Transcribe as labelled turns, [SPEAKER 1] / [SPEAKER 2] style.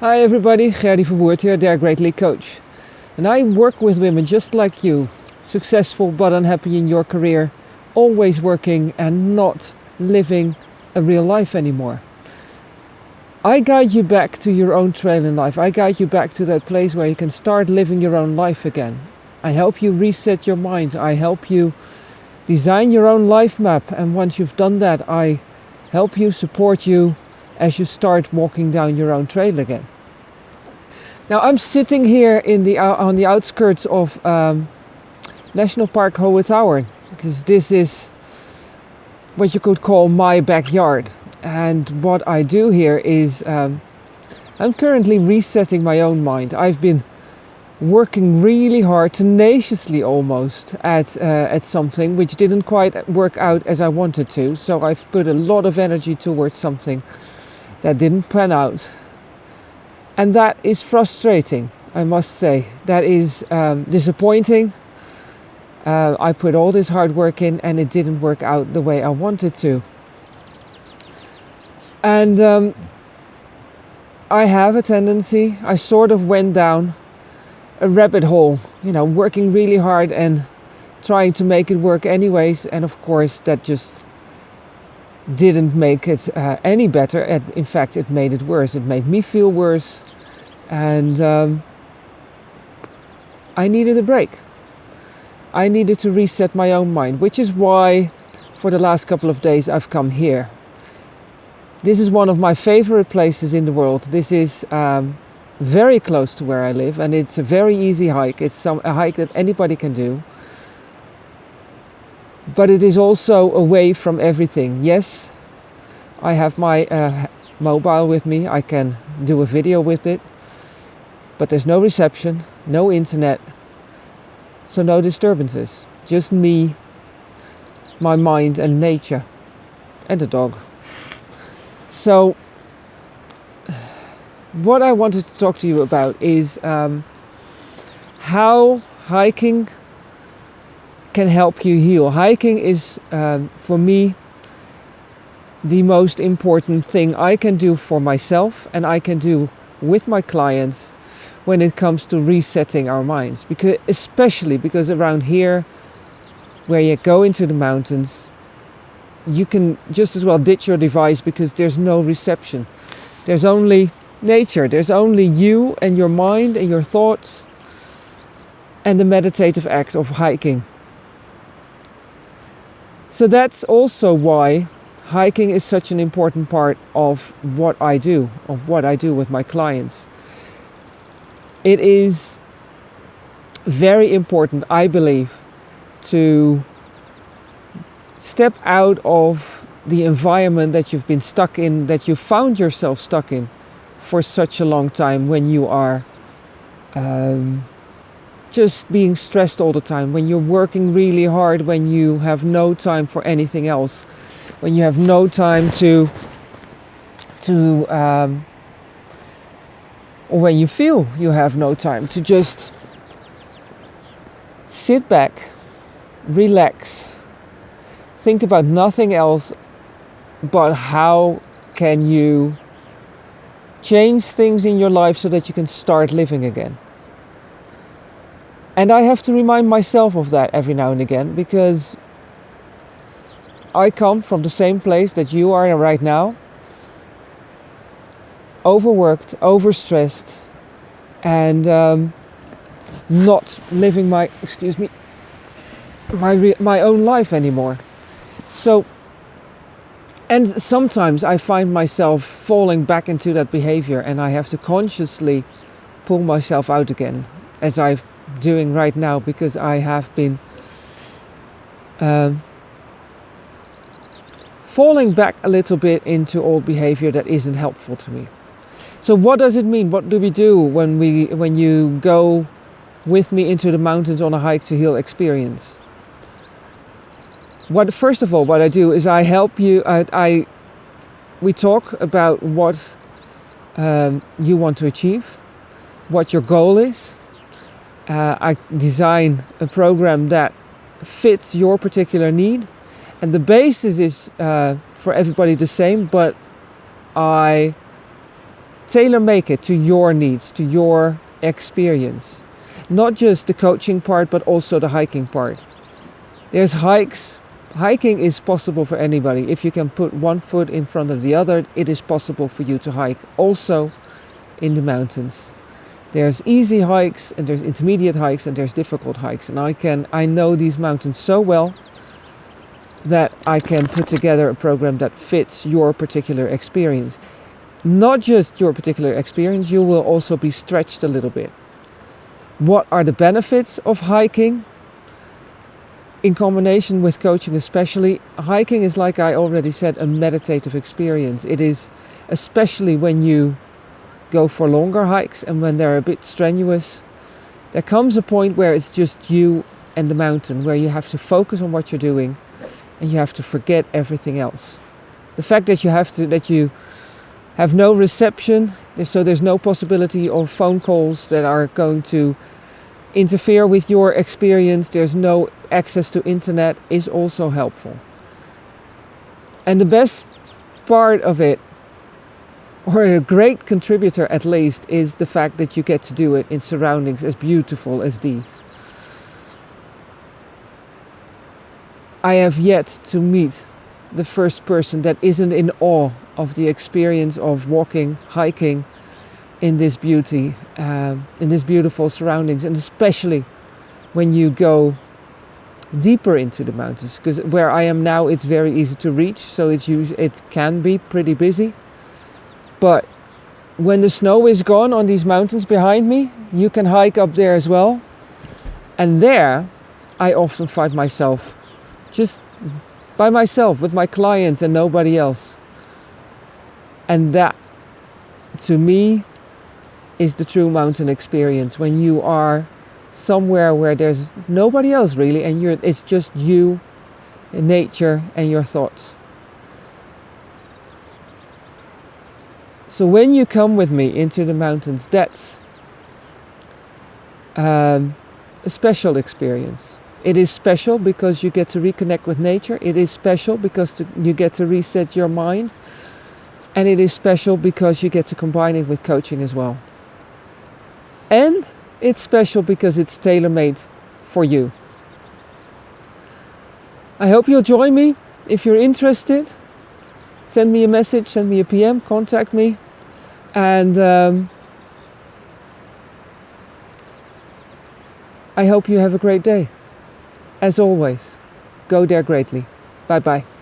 [SPEAKER 1] Hi everybody, Gerdy Verwoerd here, their Great League coach. And I work with women just like you, successful but unhappy in your career, always working and not living a real life anymore. I guide you back to your own trail in life. I guide you back to that place where you can start living your own life again. I help you reset your mind. I help you design your own life map. And once you've done that, I help you, support you as you start walking down your own trail again. Now I'm sitting here in the uh, on the outskirts of um, National Park Hohe Tauern because this is what you could call my backyard. And what I do here is um, I'm currently resetting my own mind. I've been working really hard, tenaciously almost, at, uh, at something which didn't quite work out as I wanted to. So I've put a lot of energy towards something that didn't pan out. And that is frustrating, I must say. That is um, disappointing. Uh, I put all this hard work in and it didn't work out the way I wanted to. And um, I have a tendency, I sort of went down a rabbit hole, you know, working really hard and trying to make it work anyways. And of course, that just didn't make it uh, any better. And in fact, it made it worse. It made me feel worse. And um, I needed a break. I needed to reset my own mind, which is why for the last couple of days I've come here. This is one of my favorite places in the world. This is um, very close to where I live and it's a very easy hike. It's some, a hike that anybody can do but it is also away from everything. Yes, I have my uh, mobile with me, I can do a video with it, but there's no reception, no internet, so no disturbances. Just me, my mind, and nature, and the dog. So, what I wanted to talk to you about is um, how hiking can help you heal. Hiking is, um, for me, the most important thing I can do for myself and I can do with my clients when it comes to resetting our minds. Because especially because around here, where you go into the mountains, you can just as well ditch your device because there's no reception. There's only nature. There's only you and your mind and your thoughts and the meditative act of hiking. So that's also why hiking is such an important part of what I do, of what I do with my clients. It is very important, I believe, to step out of the environment that you've been stuck in, that you found yourself stuck in for such a long time when you are um, just being stressed all the time, when you're working really hard, when you have no time for anything else, when you have no time to, to, um, or when you feel you have no time to just sit back, relax, think about nothing else but how can you change things in your life so that you can start living again. And I have to remind myself of that every now and again because I come from the same place that you are right now. Overworked, overstressed, and um, not living my, excuse me, my, my own life anymore. So, and sometimes I find myself falling back into that behavior and I have to consciously pull myself out again as I've doing right now because I have been um, falling back a little bit into old behavior that isn't helpful to me. So what does it mean? What do we do when we when you go with me into the mountains on a hike to heal experience? What first of all, what I do is I help you. I, I we talk about what um, you want to achieve, what your goal is, uh, I design a program that fits your particular need. And the basis is uh, for everybody the same, but I tailor make it to your needs, to your experience. Not just the coaching part, but also the hiking part. There's hikes. Hiking is possible for anybody. If you can put one foot in front of the other, it is possible for you to hike also in the mountains. There's easy hikes and there's intermediate hikes and there's difficult hikes. And I can I know these mountains so well that I can put together a program that fits your particular experience. Not just your particular experience, you will also be stretched a little bit. What are the benefits of hiking? In combination with coaching, especially, hiking is, like I already said, a meditative experience. It is, especially when you go for longer hikes and when they're a bit strenuous, there comes a point where it's just you and the mountain, where you have to focus on what you're doing and you have to forget everything else. The fact that you have to, that you have no reception, so there's no possibility of phone calls that are going to interfere with your experience, there's no access to internet, is also helpful. And the best part of it, or a great contributor at least, is the fact that you get to do it in surroundings as beautiful as these. I have yet to meet the first person that isn't in awe of the experience of walking, hiking in this beauty, uh, in this beautiful surroundings, and especially when you go deeper into the mountains. Because where I am now, it's very easy to reach, so it's it can be pretty busy. But when the snow is gone on these mountains behind me, you can hike up there as well. And there, I often find myself just by myself with my clients and nobody else. And that, to me, is the true mountain experience when you are somewhere where there's nobody else really and you're it's just you nature and your thoughts so when you come with me into the mountains that's um, a special experience it is special because you get to reconnect with nature. It is special because to, you get to reset your mind. And it is special because you get to combine it with coaching as well. And it's special because it's tailor made for you. I hope you'll join me. If you're interested, send me a message, send me a PM, contact me. And um, I hope you have a great day. As always, go there greatly. Bye bye.